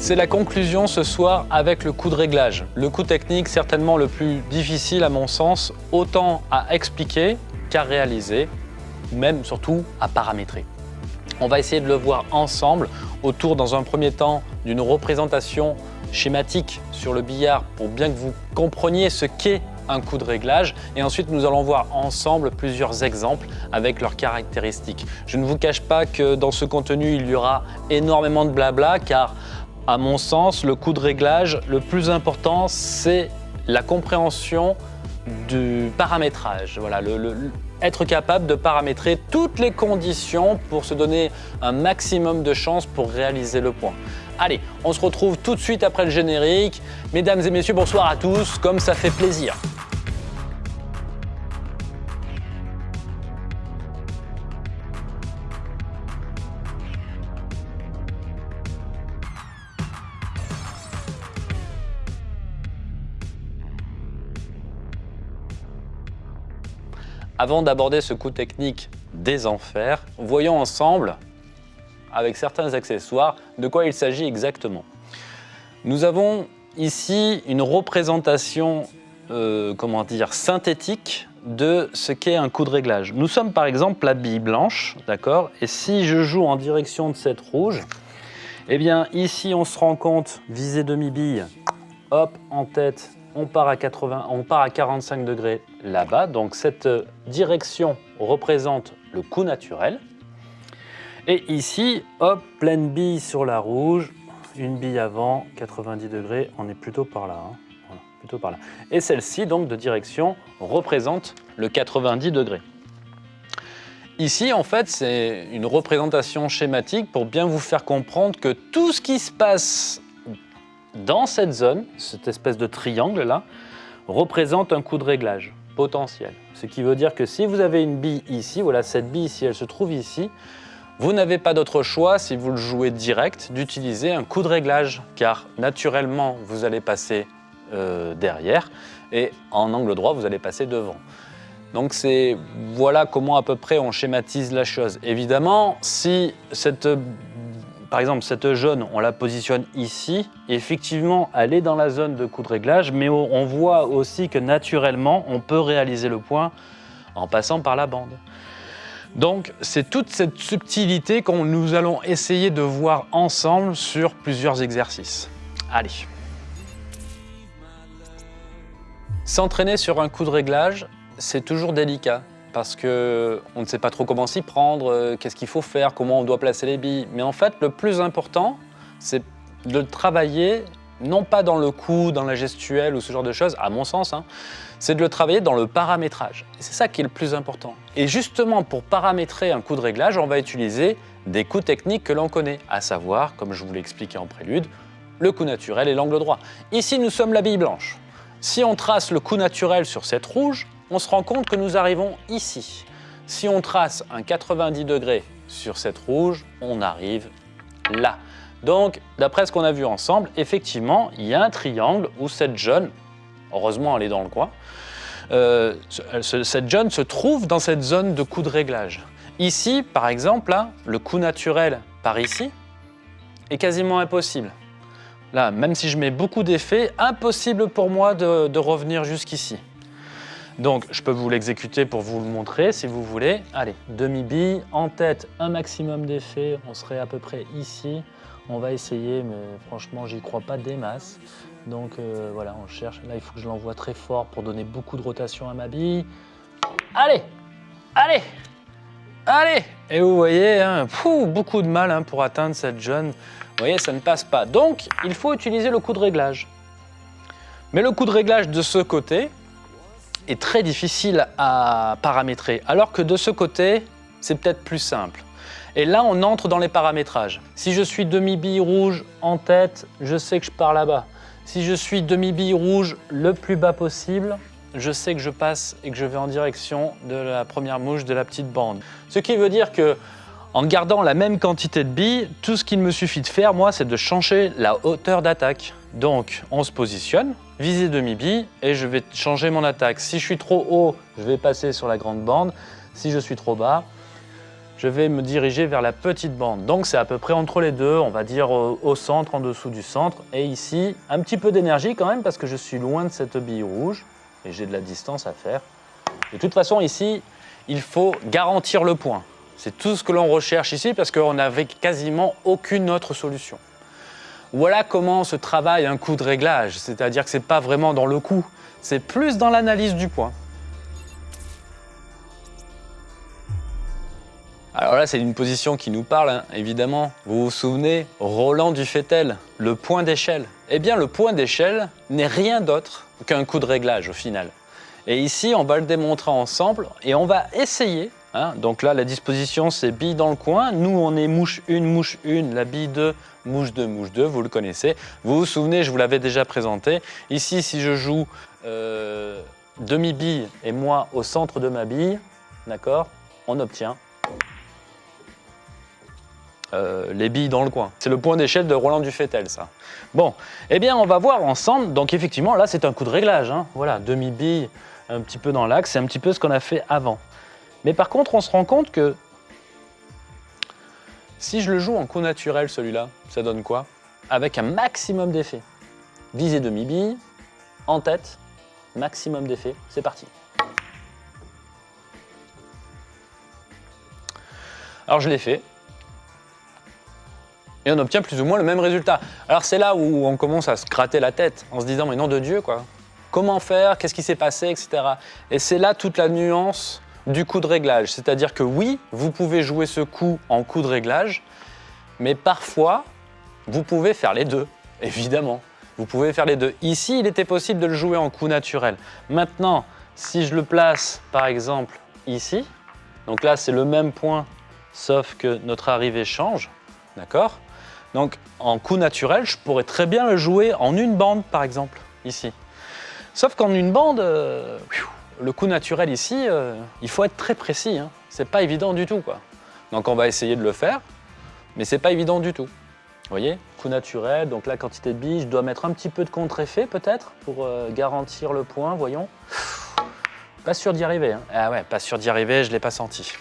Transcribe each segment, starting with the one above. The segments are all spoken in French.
C'est la conclusion ce soir avec le coup de réglage. Le coup technique certainement le plus difficile à mon sens, autant à expliquer qu'à réaliser, même surtout à paramétrer. On va essayer de le voir ensemble autour dans un premier temps d'une représentation schématique sur le billard pour bien que vous compreniez ce qu'est un coup de réglage et ensuite nous allons voir ensemble plusieurs exemples avec leurs caractéristiques. Je ne vous cache pas que dans ce contenu il y aura énormément de blabla car à mon sens, le coup de réglage, le plus important, c'est la compréhension du paramétrage. Voilà, être capable de paramétrer toutes les conditions pour se donner un maximum de chances pour réaliser le point. Allez, on se retrouve tout de suite après le générique. Mesdames et messieurs, bonsoir à tous, comme ça fait plaisir. Avant d'aborder ce coup technique des enfers, voyons ensemble, avec certains accessoires, de quoi il s'agit exactement. Nous avons ici une représentation euh, comment dire, synthétique de ce qu'est un coup de réglage. Nous sommes par exemple la bille blanche, d'accord? Et si je joue en direction de cette rouge, eh bien ici on se rend compte, visée demi-bille, hop, en tête, on part à, 80, on part à 45 degrés là-bas. Donc cette direction représente le coup naturel. Et ici, hop, pleine bille sur la rouge, une bille avant, 90 degrés, on est plutôt par là. Hein. plutôt par là. Et celle-ci, donc de direction, représente le 90 degrés. Ici, en fait, c'est une représentation schématique pour bien vous faire comprendre que tout ce qui se passe dans cette zone, cette espèce de triangle-là, représente un coup de réglage potentiel. Ce qui veut dire que si vous avez une bille ici, voilà cette bille ici, elle se trouve ici, vous n'avez pas d'autre choix, si vous le jouez direct, d'utiliser un coup de réglage, car naturellement, vous allez passer euh, derrière, et en angle droit, vous allez passer devant. Donc voilà comment à peu près on schématise la chose. Évidemment, si cette par exemple, cette jaune, on la positionne ici. effectivement, elle est dans la zone de coup de réglage, mais on voit aussi que naturellement, on peut réaliser le point en passant par la bande. Donc, c'est toute cette subtilité que nous allons essayer de voir ensemble sur plusieurs exercices. Allez S'entraîner sur un coup de réglage, c'est toujours délicat parce qu'on ne sait pas trop comment s'y prendre, euh, qu'est-ce qu'il faut faire, comment on doit placer les billes. Mais en fait, le plus important, c'est de travailler, non pas dans le coup, dans la gestuelle ou ce genre de choses, à mon sens, hein, c'est de le travailler dans le paramétrage. c'est ça qui est le plus important. Et justement, pour paramétrer un coup de réglage, on va utiliser des coups techniques que l'on connaît, à savoir, comme je vous l'ai expliqué en prélude, le coup naturel et l'angle droit. Ici, nous sommes la bille blanche. Si on trace le coup naturel sur cette rouge, on se rend compte que nous arrivons ici. Si on trace un 90 degrés sur cette rouge, on arrive là. Donc, d'après ce qu'on a vu ensemble, effectivement, il y a un triangle où cette jaune, heureusement elle est dans le coin, euh, cette jaune se trouve dans cette zone de coup de réglage. Ici, par exemple, là, le coup naturel par ici est quasiment impossible. Là, même si je mets beaucoup d'effets, impossible pour moi de revenir jusqu'ici. Donc, je peux vous l'exécuter pour vous le montrer si vous voulez. Allez, demi-bille, en tête, un maximum d'effets. On serait à peu près ici. On va essayer, mais franchement, j'y crois pas des masses. Donc euh, voilà, on cherche. Là, il faut que je l'envoie très fort pour donner beaucoup de rotation à ma bille. Allez Allez Allez Et vous voyez, hein, beaucoup de mal hein, pour atteindre cette jeune. Vous voyez, ça ne passe pas. Donc, il faut utiliser le coup de réglage. Mais le coup de réglage de ce côté, est très difficile à paramétrer, alors que de ce côté, c'est peut-être plus simple. Et là, on entre dans les paramétrages. Si je suis demi-bille rouge en tête, je sais que je pars là-bas. Si je suis demi-bille rouge le plus bas possible, je sais que je passe et que je vais en direction de la première mouche de la petite bande. Ce qui veut dire que en gardant la même quantité de billes, tout ce qu'il me suffit de faire, moi, c'est de changer la hauteur d'attaque. Donc, on se positionne, viser demi-bille, et je vais changer mon attaque. Si je suis trop haut, je vais passer sur la grande bande. Si je suis trop bas, je vais me diriger vers la petite bande. Donc c'est à peu près entre les deux, on va dire au, au centre, en dessous du centre. Et ici, un petit peu d'énergie quand même parce que je suis loin de cette bille rouge et j'ai de la distance à faire. De toute façon, ici, il faut garantir le point. C'est tout ce que l'on recherche ici parce qu'on n'avait quasiment aucune autre solution. Voilà comment se travaille un coup de réglage, c'est-à-dire que ce n'est pas vraiment dans le coup, c'est plus dans l'analyse du point. Alors là, c'est une position qui nous parle, hein, évidemment. Vous vous souvenez, Roland Dufetel, le point d'échelle. Eh bien, le point d'échelle n'est rien d'autre qu'un coup de réglage au final. Et ici, on va le démontrer ensemble et on va essayer. Hein. donc là, la disposition, c'est bille dans le coin. Nous, on est mouche 1, mouche 1, la bille 2, mouche 2, mouche 2, vous le connaissez. Vous vous souvenez, je vous l'avais déjà présenté. Ici, si je joue euh, demi-bille et moi au centre de ma bille, d'accord, on obtient euh, les billes dans le coin. C'est le point d'échelle de Roland Dufetel, ça. Bon, eh bien, on va voir ensemble. Donc, effectivement, là, c'est un coup de réglage. hein. Voilà, demi-bille, un petit peu dans l'axe. C'est un petit peu ce qu'on a fait avant. Mais par contre, on se rend compte que si je le joue en coup naturel, celui-là, ça donne quoi? Avec un maximum d'effet. Visée demi-bille, en tête, maximum d'effet. C'est parti. Alors, je l'ai fait et on obtient plus ou moins le même résultat. Alors c'est là où on commence à se gratter la tête en se disant mais nom de Dieu quoi, comment faire, qu'est-ce qui s'est passé, etc. Et c'est là toute la nuance du coup de réglage. C'est-à-dire que oui, vous pouvez jouer ce coup en coup de réglage, mais parfois vous pouvez faire les deux, évidemment. Vous pouvez faire les deux. Ici, il était possible de le jouer en coup naturel. Maintenant, si je le place par exemple ici, donc là c'est le même point, sauf que notre arrivée change, d'accord? Donc en coup naturel, je pourrais très bien le jouer en une bande par exemple, ici. Sauf qu'en une bande, euh, le coup naturel ici, euh, il faut être très précis. Hein. C'est pas évident du tout quoi. Donc on va essayer de le faire, mais c'est pas évident du tout. Vous voyez, coup naturel, donc la quantité de billes, je dois mettre un petit peu de contre-effet peut-être pour euh, garantir le point, voyons. Pas sûr d'y arriver. hein. Ah ouais, pas sûr d'y arriver, je l'ai pas senti.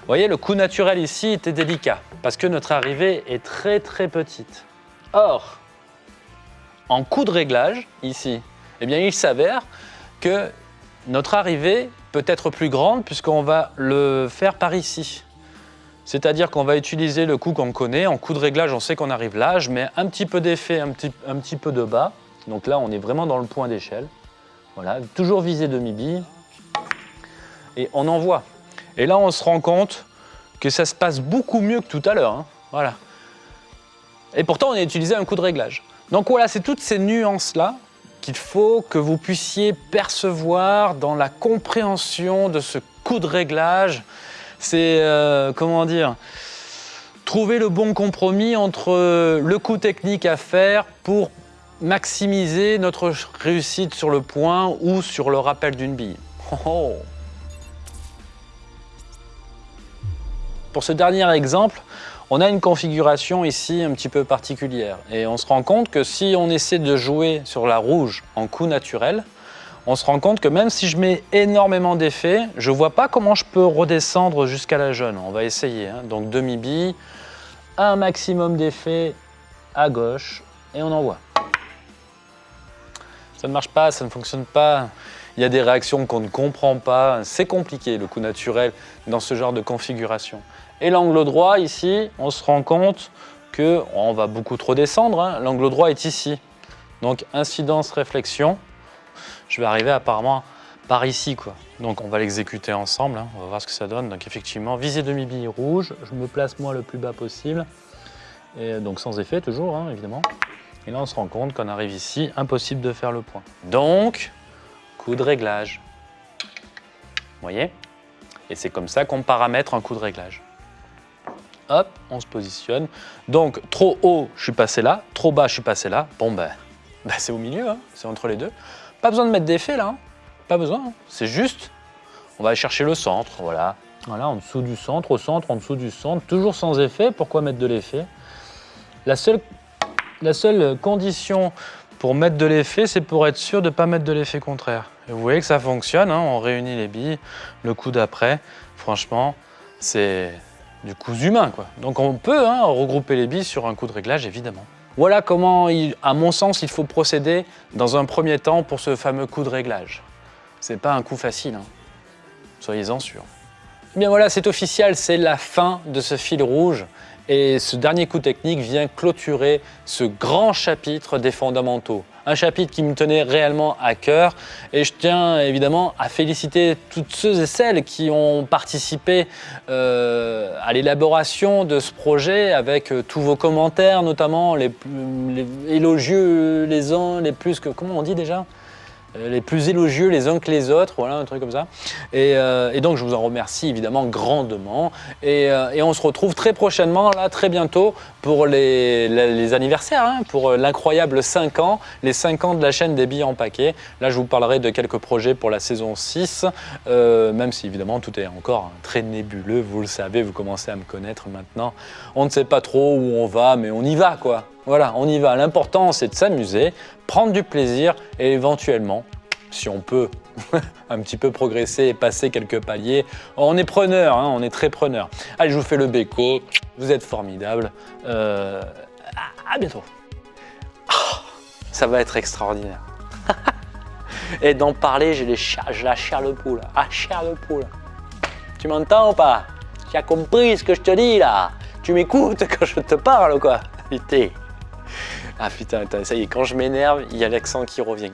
Vous voyez, le coup naturel ici était délicat parce que notre arrivée est très très petite. Or, en coup de réglage, ici, eh bien, il s'avère que notre arrivée peut être plus grande puisqu'on va le faire par ici. C'est-à-dire qu'on va utiliser le coup qu'on connaît. En coup de réglage, on sait qu'on arrive là. Je mets un petit peu d'effet, un petit, un petit peu de bas. Donc là, on est vraiment dans le point d'échelle. Voilà, toujours viser demi-bille. Et on envoie. Et là, on se rend compte que ça se passe beaucoup mieux que tout à l'heure. hein. Voilà. Et pourtant, on a utilisé un coup de réglage. Donc voilà, c'est toutes ces nuances-là qu'il faut que vous puissiez percevoir dans la compréhension de ce coup de réglage. C'est, euh, comment dire, trouver le bon compromis entre le coup technique à faire pour maximiser notre réussite sur le point ou sur le rappel d'une bille. Oh, oh. Pour ce dernier exemple, on a une configuration ici un petit peu particulière et on se rend compte que si on essaie de jouer sur la rouge en coup naturel, on se rend compte que même si je mets énormément d'effets, je ne vois pas comment je peux redescendre jusqu'à la jaune. On va essayer. hein. Donc demi-bille, un maximum d'effets à gauche et on envoie. Ça ne marche pas, ça ne fonctionne pas. Il y a des réactions qu'on ne comprend pas. C'est compliqué le coup naturel dans ce genre de configuration. Et l'angle droit ici, on se rend compte que on va beaucoup trop descendre. hein. L'angle droit est ici. Donc incidence, réflexion. Je vais arriver apparemment par ici. Donc on va l'exécuter ensemble. hein. On va voir ce que ça donne. Donc effectivement, visée demi-bille rouge. Je me place moi le plus bas possible. Et donc sans effet toujours, hein, évidemment. Et là, on se rend compte qu'on arrive ici, impossible de faire le point. Donc, coup de réglage. Vous voyez? Et c'est comme ça qu'on paramètre un coup de réglage. Hop, on se positionne. Donc, trop haut, je suis passé là. Trop bas, je suis passé là. Bon, ben, ben, c'est au milieu, hein, c'est entre les deux. Pas besoin de mettre d'effet, là. hein. Pas besoin. hein. C'est juste, on va aller chercher le centre, voilà. Voilà, en dessous du centre, au centre, en dessous du centre. Toujours sans effet. Pourquoi mettre de l'effet? La seule, condition pour mettre de l'effet, c'est pour être sûr de ne pas mettre de l'effet contraire. Vous voyez que ça fonctionne, on réunit les billes, le coup d'après, franchement, c'est du cousu humain. Quoi. Donc on peut hein, regrouper les billes sur un coup de réglage, évidemment. Voilà comment, à mon sens, il faut procéder dans un premier temps pour ce fameux coup de réglage. C'est pas un coup facile, hein. soyez-en sûrs. Eh bien voilà, c'est officiel, c'est la fin de ce fil rouge. Et ce dernier coup technique vient clôturer ce grand chapitre des fondamentaux. Un chapitre qui me tenait réellement à cœur et je tiens évidemment à féliciter toutes ceux et celles qui ont participé euh, à l'élaboration de ce projet avec euh, tous vos commentaires, notamment les, élogieux les uns, les plus que... Comment on dit déjà? Les plus élogieux les uns que les autres, voilà, un truc comme ça. Et, euh, donc, je vous en remercie évidemment grandement. Euh, et, on se retrouve très prochainement, là, très bientôt, pour les, anniversaires, hein, pour l'incroyable 5 ans, les 5 ans de la chaîne des billes en paquet. Là, je vous parlerai de quelques projets pour la saison 6, même si évidemment tout est encore très nébuleux, vous le savez, vous commencez à me connaître maintenant. On ne sait pas trop où on va, mais on y va, quoi. Voilà, on y va. L'important, c'est de s'amuser, prendre du plaisir et éventuellement, si on peut un petit peu progresser et passer quelques paliers, on est preneur, hein, on est très preneur. Allez, je vous fais le béco. Vous êtes formidable. Euh, à, bientôt. Oh, ça va être extraordinaire. et d'en parler, j'ai la chair de poule. Ah, chair de poule. Tu m'entends ou pas? Tu as compris ce que je te dis là? Tu m'écoutes quand je te parle ou quoi? Ah putain, ça y est, quand je m'énerve, il y a l'accent qui revient.